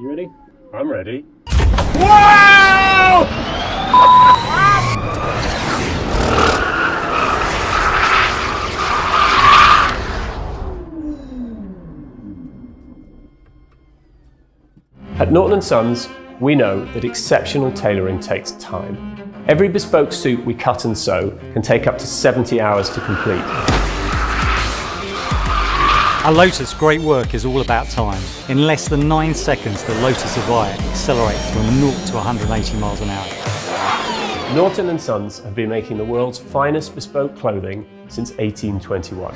You ready? I'm ready. At Norton & Sons, we know that exceptional tailoring takes time. Every bespoke suit we cut and sew can take up to 70 hours to complete. At Lotus, great work is all about time. In less than 9 seconds, the Lotus Evija accelerates from 0 to 180 miles an hour. Norton & Sons have been making the world's finest bespoke clothing since 1821.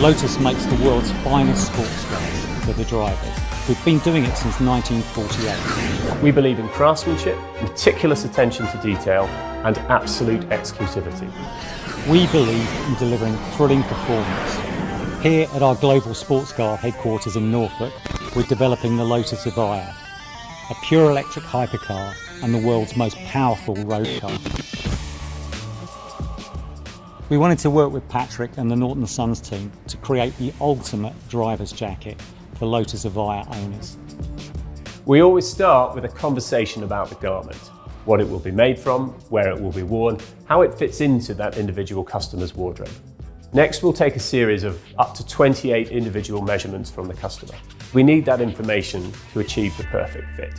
Lotus makes the world's finest sports cars for the drivers. We've been doing it since 1948. We believe in craftsmanship, meticulous attention to detail, and absolute exclusivity. We believe in delivering thrilling performance. Here at our global sports car headquarters in Norfolk, we're developing the Lotus Evija, a pure electric hypercar and the world's most powerful road car. We wanted to work with Patrick and the Norton Sons team to create the ultimate driver's jacket for Lotus Evija owners. We always start with a conversation about the garment, what it will be made from, where it will be worn, how it fits into that individual customer's wardrobe. Next, we'll take a series of up to 28 individual measurements from the customer. We need that information to achieve the perfect fit.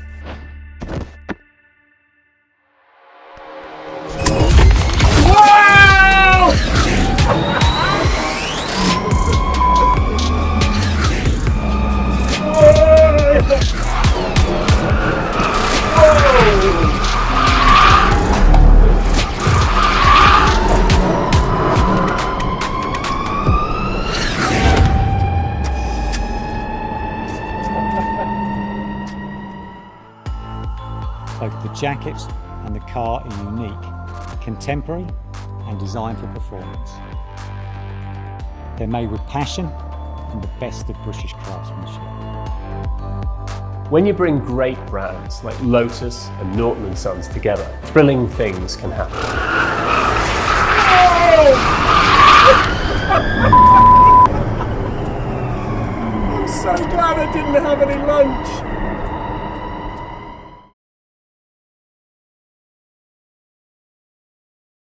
Both the jacket and the car are unique, contemporary and designed for performance. They're made with passion and the best of British craftsmanship. When you bring great brands like Lotus and Norton & Sons together, thrilling things can happen. I'm so glad I didn't have any lunch.